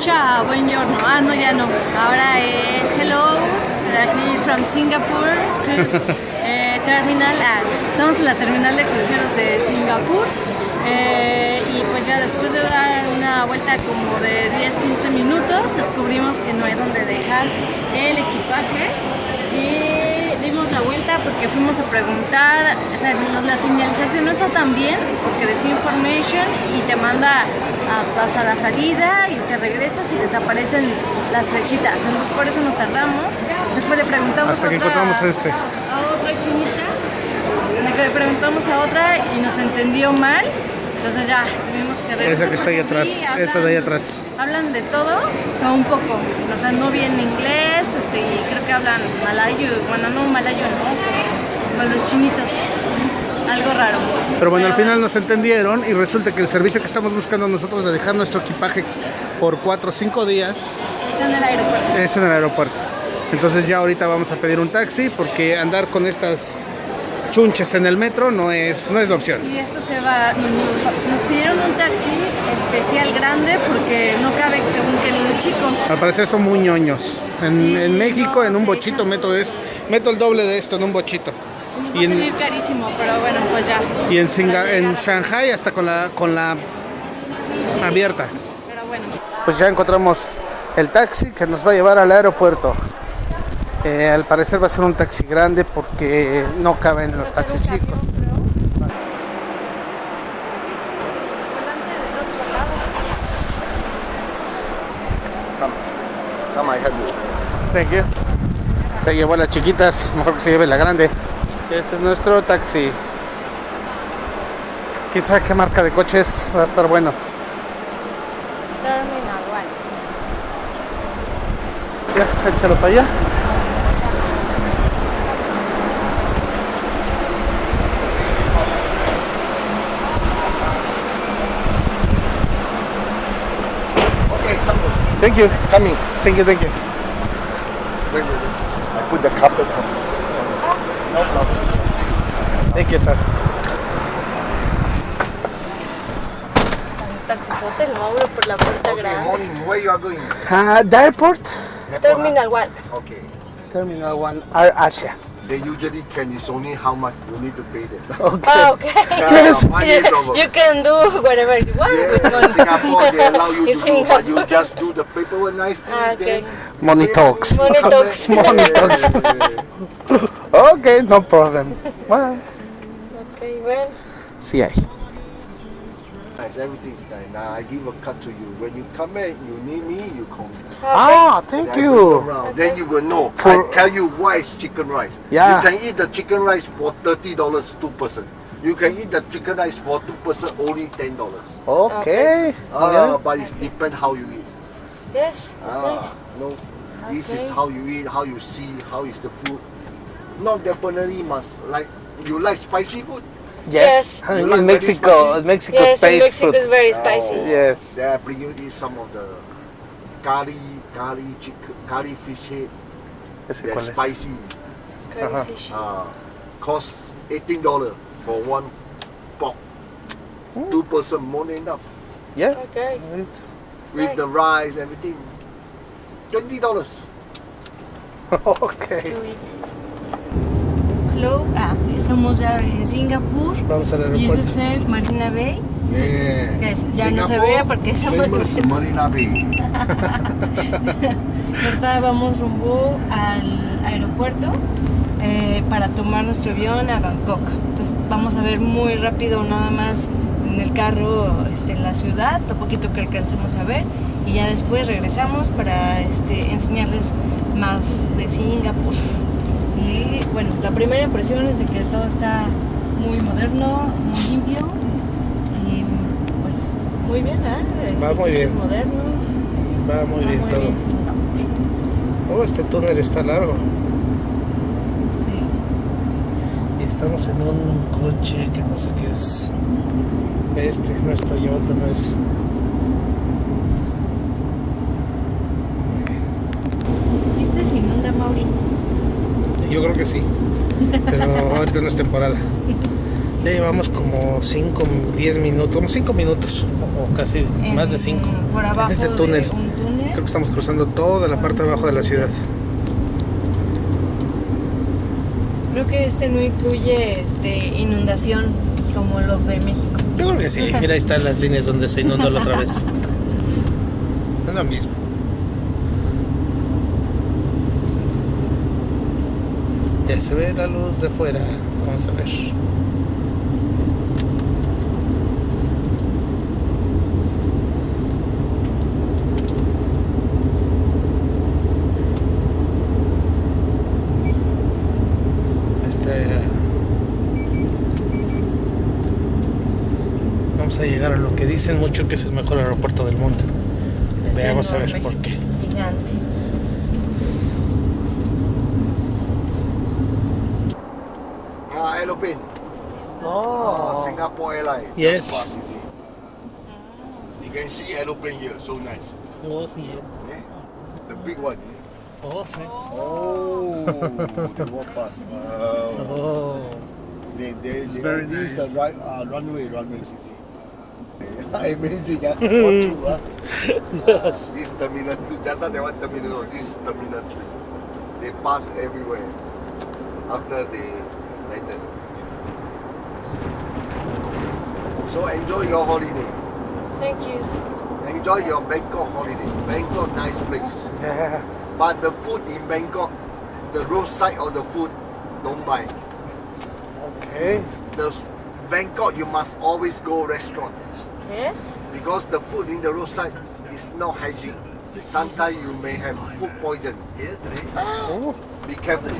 Ciao, buongiorno. Ah, no, ya no. Ahora es hello, aquí from Singapore Cruise eh, Terminal. Ah, estamos en la terminal de cruceros de Singapur. Eh, y pues ya después de dar una vuelta como de 10-15 minutos, descubrimos que no hay donde dejar el equipaje. Y la vuelta porque fuimos a preguntar, o sea, la señalización no está tan bien porque decía information y te manda a pasar la salida y te regresas y desaparecen las flechitas. Entonces por eso nos tardamos. Después le preguntamos Hasta a otra, encontramos este. a otra chinita. Le preguntamos a otra y nos entendió mal. Entonces ya tuvimos que regresar. Esa que está ahí atrás, sí, esa de ahí atrás. Hablan de todo, o sea, un poco. O sea, no bien inglés, este, y creo que hablan malayo. Bueno, no malayo, no, como, como los chinitos. Algo raro. Pero bueno, al final nos entendieron y resulta que el servicio que estamos buscando nosotros de dejar nuestro equipaje por 4 o 5 días Está en el aeropuerto. es en el aeropuerto. Entonces ya ahorita vamos a pedir un taxi porque andar con estas chunches en el metro no es, no es la opción. Y esto se va, nos, pidieron un taxi especial grande porque no cabe según que un chico. Al parecer son muy ñoños. En, Sí, en México, no, en un sí, bochito, sí. meto, esto, meto el doble de esto en un bochito. Y nos Y va a en- salir carísimo, pero bueno, pues ya. Y en, Singa- en. Shanghai hasta con la, con la abierta. Pero bueno. Pues ya encontramos el taxi que nos va a llevar al aeropuerto. Eh, al parecer va a ser un taxi grande porque no caben los taxis chicos. Thank you. Se llevó a las chiquitas, mejor que se lleve la grande. Ese es nuestro taxi. ¿Quién sabe qué marca de coches va a estar bueno? Terminal One. Ya, échalo para allá. Thank you. Coming. Thank you, thank you. Wait, wait, wait. I put the carpet on. No problem. Thank you, sir. Taxisote, Mauro por la puerta Okay, grande. morning. Where you are going? Uh, the airport? Terminal One. Okay. Terminal 1, Air Asia. They usually can. It's only how much you need to pay them. Okay. Ah, okay. Yes. One is. You can do whatever you want with Yeah, money. Singapore, they allow you to In do, but you just do the paperwork nicely. Ah, okay. Money talks. Money talks. Money talks. Okay, no problem. Well, Okay, well. See hay. Nice, everything is nice. Now I give a cut to you. When you come back, you need me, you call me. Ah, thank Then you. around. Then you will know. For- I tell you why it's chicken rice. Yeah. You can eat the chicken rice for thirty dollars two person. You can eat the chicken rice for two person only ten dollars. Okay. Ah, but it's depend how you eat. Yes. Ah, no. This is how you eat, how you see, how is the food. Not definitely must like you like spicy food. Yes. Yes. In like Mexico, very spicy? Mexico Yes, in space Mexico food. is very spicy. Oh, Yes. Then I bring you eat some of the curry, curry chicken, curry fish head. Ese They're spicy. Curry Ajá. fish. Uh, cost eighteen dollar for one pork. Hmm. Two person more than enough Yeah. Okay. It's with the rice everything. Twenty dollars. okay. Hello. Ah, estamos ya en Singapur. Vamos al Y aeropuerto. es el Marina Bay. Yeah. Ya no se ve porque en- Marina Bay. Ahorita vamos rumbo al aeropuerto eh, para tomar nuestro avión a Bangkok. Entonces vamos a ver muy rápido nada más en el carro este, la ciudad, lo poquito que alcancemos a ver y ya después regresamos para este, enseñarles más de Singapur. Y bueno, la primera impresión es de que todo está muy moderno, muy limpio y pues muy bien, ¿eh? Va muy bien. Modernos. Va muy Va bien todo. Oh, este túnel está largo. Sí. Y estamos en un coche que no sé qué es. Este, nuestro Toyota no es. Yo creo que sí. Pero ahorita no es temporada. Ya llevamos como 5, 10 minutos, como 5 minutos, o casi más de 5. Por abajo En este de túnel. un túnel creo que estamos cruzando toda la parte de abajo de la ciudad. Creo que este no incluye este, inundación como los de México. Yo creo que sí. Mira, ahí están las líneas donde se inundó la otra vez. Es lo mismo. Ya se ve la luz de fuera. Vamos a ver. Este. Vamos a llegar a lo que dicen mucho que es el mejor aeropuerto del mundo. Veamos a ver por qué. Gigante. Ah, aeroplane. Ah, Singapore Airlines. Yes. You can see aeroplane here, so nice. Oh, sí es. Yeah? The big one. Oh, sí. Oh, the one bus. Wow. Oh. They, they, It's they very this is the right, uh, runway, runway. Amazing, huh? True, huh? Yes. This terminal two, just not that one terminal, this terminal three. They pass everywhere after they landed. So enjoy your holiday. Thank you. Enjoy your Bangkok holiday. Bangkok, nice place. Yeah. But the food in Bangkok, the roadside of the food, don't buy. Okay. The Bangkok, you must always go restaurant Yes. because the food in the roadside is not hygiene. Sometimes you may have food poison. Yes. Oh. Be careful.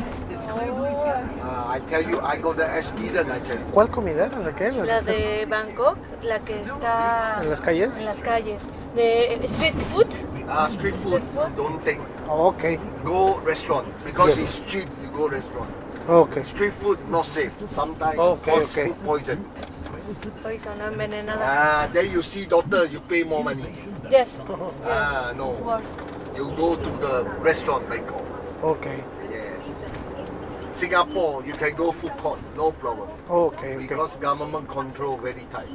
Uh, I tell you, I got the experience. I tell you. ¿Cuál comida era? ¿De qué? ¿La La que de Bangkok, la que está está ¿En las calles? en las calles. De street food. Uh, street food, Street food? don't think. Oh, ok. Go restaurant because Yes. it's cheap. You go restaurant. Ok. Street food not safe. Sometimes Okay, cause okay. food poison. Poison, envenenada. Ah, then you see doctor, you pay more money. Yes. Ah, no. It's worse. You go to the restaurant Bangkok. Ok. Yes. Singapore, you can go food court, no problem. Ok, ok. Because government control very tight.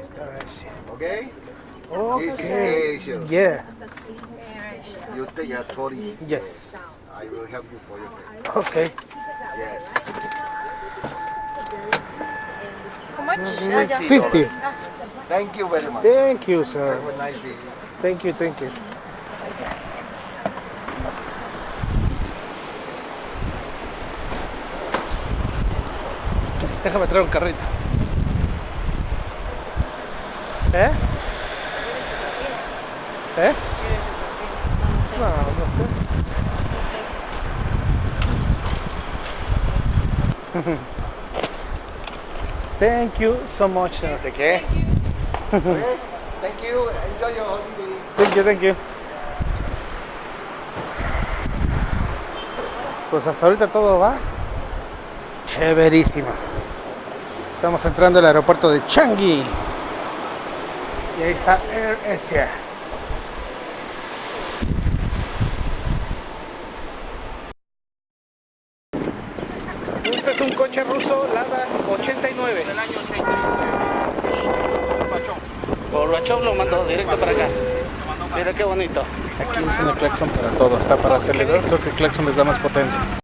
Esta vez. Okay? This is Ok. Asia. Yeah. You take a trolley. Yes. I will help you for your trip. Ok. Yes. How much? Ah, ya. 50. Thank you very much. Thank you, sir. Have a nice day. Thank you, thank you. Déjame traer un carrito. ¿Eh? ¿Eh? No, no sé. Thank you so much. ¿De qué? Okay. Thank you. Enjoy your holiday. Thank you, thank you. Pues hasta ahorita todo va chéverísimo. Estamos entrando al aeropuerto de Changi. Y ahí está Air Asia. Este es un coche ruso Lada 89. del año 89. Gorbachov. Lo mandó directo para acá. Mira qué bonito. Aquí usan el claxon para todo, hasta para acelerar, creo que el claxon les da más potencia.